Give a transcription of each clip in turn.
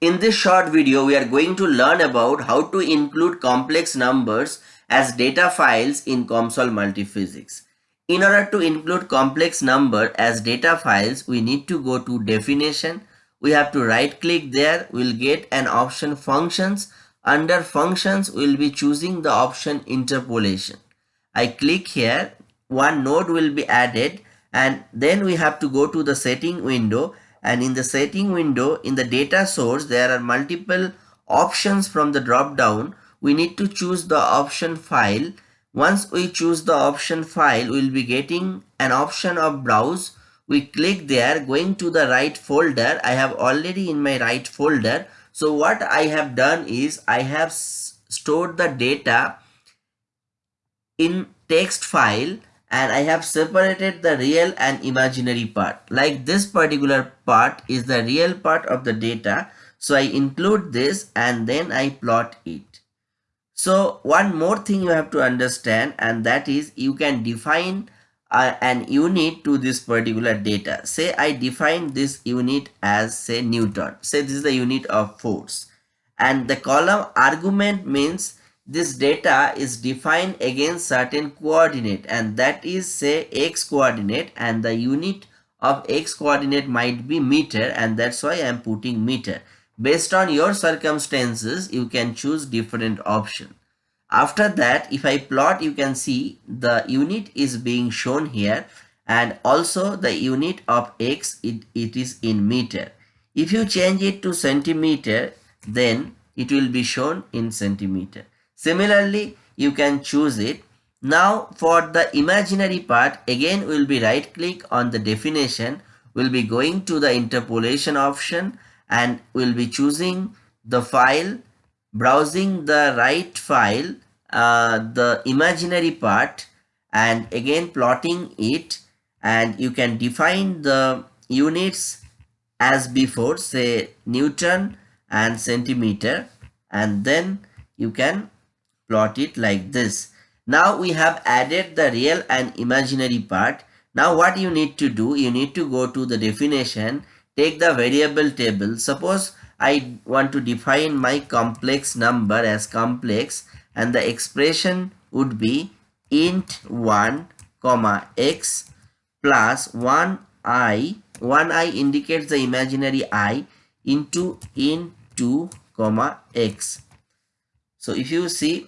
In this short video, we are going to learn about how to include complex numbers as data files in COMSOL Multiphysics. In order to include complex number as data files, we need to go to definition. We have to right click there. We'll get an option functions. Under functions, we'll be choosing the option interpolation. I click here. One node will be added and then we have to go to the setting window and in the setting window in the data source there are multiple options from the drop down we need to choose the option file. Once we choose the option file we'll be getting an option of browse. We click there going to the right folder. I have already in my right folder. So what i have done is i have stored the data in text file and I have separated the real and imaginary part. Like this particular part is the real part of the data. So I include this and then I plot it. So one more thing you have to understand and that is you can define uh, an unit to this particular data. Say I define this unit as say Newton. Say this is the unit of force. And the column argument means this data is defined against certain coordinate and that is say x coordinate and the unit of x coordinate might be meter and that's why I am putting meter. Based on your circumstances, you can choose different option. After that, if I plot, you can see the unit is being shown here and also the unit of x, it, it is in meter. If you change it to centimeter, then it will be shown in centimeter. Similarly, you can choose it. Now for the imaginary part, again we'll be right click on the definition. We'll be going to the interpolation option and we'll be choosing the file, browsing the right file, uh, the imaginary part and again plotting it and you can define the units as before say Newton and centimeter and then you can plot it like this. Now we have added the real and imaginary part. Now what you need to do, you need to go to the definition, take the variable table. Suppose I want to define my complex number as complex and the expression would be int 1 comma x plus 1 i 1 i indicates the imaginary i into int 2 comma x so if you see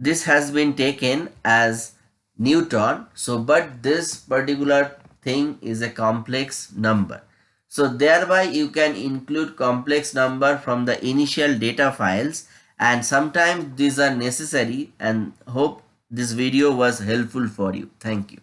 this has been taken as Newton. So, but this particular thing is a complex number. So, thereby you can include complex number from the initial data files and sometimes these are necessary and hope this video was helpful for you. Thank you.